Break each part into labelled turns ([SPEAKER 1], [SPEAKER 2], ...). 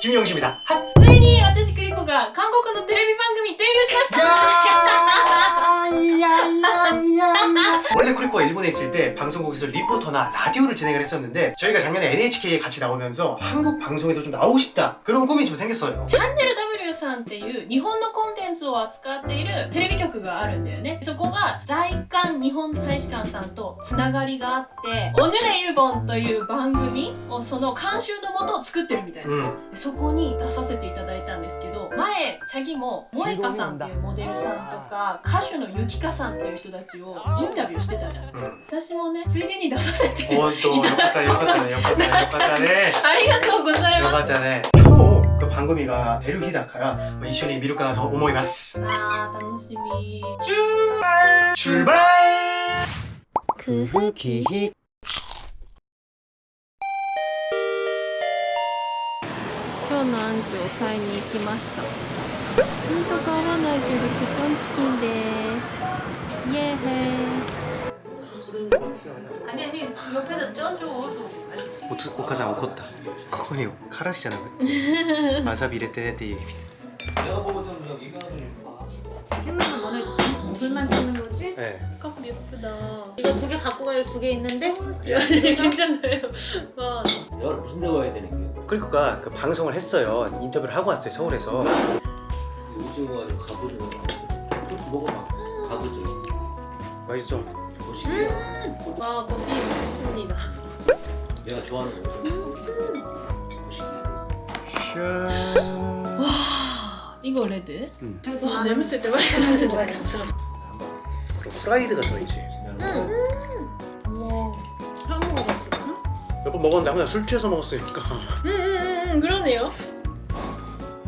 [SPEAKER 1] 김영식입니다. 핫!
[SPEAKER 2] ついに私クリコが韓国のテレビ番組デビューしました
[SPEAKER 1] 원래 쿠리코가 일본에 있을 때 방송국에서 리포터나 라디오를 진행을 했었는데 저희가 작년에 NHK에 같이 나오면서 한국 방송에도 좀 나오고 싶다 그런 꿈이 좀 생겼어요
[SPEAKER 2] チャンネル W さんっていう日本のコンテンツを扱っているテレビ局があるんだよね。そこが在韓日本大使館さんとつながりがあって「おヌレイルボン」という番組をその監修のもとを作ってるみたいな、
[SPEAKER 1] うん、
[SPEAKER 2] そこに出させていただいたんですけど前チャギも萌歌さんっていうモデルさんとか歌手のゆきかさんっていう人たちをインタビューしてたじゃん、
[SPEAKER 1] うん、
[SPEAKER 2] 私もねついでに出させて
[SPEAKER 1] いただいたことに、ね、
[SPEAKER 2] ありがとうございます。
[SPEAKER 1] よかったね。番組が出る日だから一緒に見るかなと思います。
[SPEAKER 2] あー楽しみ。
[SPEAKER 3] 中中
[SPEAKER 4] 今日のアンチを買いに行きました。か合わないけどケチョンチキンです。イエーイ。
[SPEAKER 2] 아니 아니 옆에다 쪄줘.
[SPEAKER 1] 오, 오카상 오컸다. 코코니 카라시잖아 와사비 이랬대네
[SPEAKER 3] 내가 보던 여기는
[SPEAKER 2] 찍는 거 너네 물만 찍는 거지?
[SPEAKER 1] 네.
[SPEAKER 2] 컵 예쁘다.
[SPEAKER 5] 이거 두 개 갖고 갈두개 있는데?
[SPEAKER 2] 아니 괜찮아요. 와.
[SPEAKER 3] 내가 무슨 데 와야 되는 거야?
[SPEAKER 1] 크리코가 그 방송을 했어요. 인터뷰를 하고 왔어요 서울에서.
[SPEAKER 3] 오징어 가지고 가보죠. 먹어봐. 가보죠.
[SPEAKER 1] 맛있어
[SPEAKER 3] 거시기야
[SPEAKER 2] 와 고시 맛있습니다.
[SPEAKER 3] 내가 좋아하는 거 거시기.
[SPEAKER 2] 와 이거 레드?
[SPEAKER 1] 응.
[SPEAKER 2] 와 냄새 대박
[SPEAKER 1] 프라이드가 들어있지.
[SPEAKER 2] 와 처음 먹어봤거든?
[SPEAKER 1] 몇번 먹었는데 아무나 술 취해서 먹었으니까.
[SPEAKER 2] 응응응 그러네요.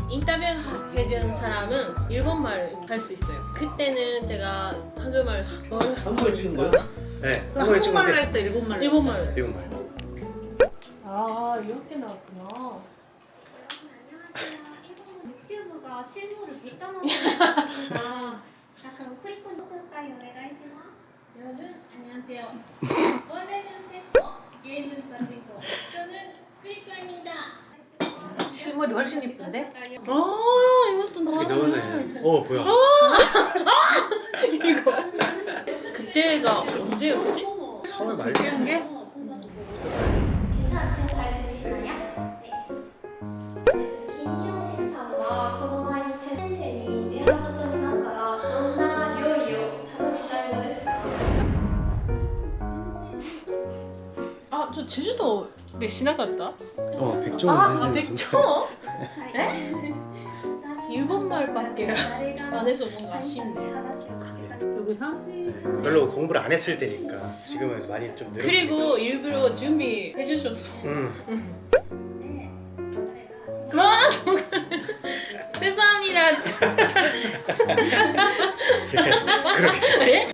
[SPEAKER 2] 인터뷰 준비한 사람은 일본말 할 수 있어요. 그때는 제가 한국말
[SPEAKER 3] 한국말 찍은 거예요?
[SPEAKER 1] 네 한국말
[SPEAKER 5] 한국말로 했어 일본말.
[SPEAKER 2] 일본말.
[SPEAKER 1] 일본말.
[SPEAKER 2] 아 이렇게 나왔구나.
[SPEAKER 6] 유튜브가 실물을 못 담아보는 아 그럼 쿠리콘 쓸까요?
[SPEAKER 2] 여러분 안녕하세요. 원래는 세스포 게임은 바진코 저는 쿠리콘입니다.
[SPEAKER 5] 실물이 훨씬 이쁜데?
[SPEAKER 2] 아, 아.
[SPEAKER 1] 나오셨다
[SPEAKER 2] 나오네.
[SPEAKER 1] 어 뭐야? 아.
[SPEAKER 2] 이거. 그때가 언제였지?
[SPEAKER 1] 3월 말
[SPEAKER 5] 뛰는 게?
[SPEAKER 6] 괜찮아 지금 잘 들리시나요?
[SPEAKER 2] 아, 저 제주도 네 지나갔다.
[SPEAKER 1] 어 백종원
[SPEAKER 2] 아
[SPEAKER 6] 백종원? 네?
[SPEAKER 2] 일본말밖에 안 해서 뭔가 아쉽네
[SPEAKER 5] 여기서?
[SPEAKER 1] 별로 공부를 안 했을 때니까 지금은 많이 좀 늘었어
[SPEAKER 2] 그리고 일부러 준비해 주셨어 응와 죄송합니다.
[SPEAKER 1] 그렇게.
[SPEAKER 2] 네?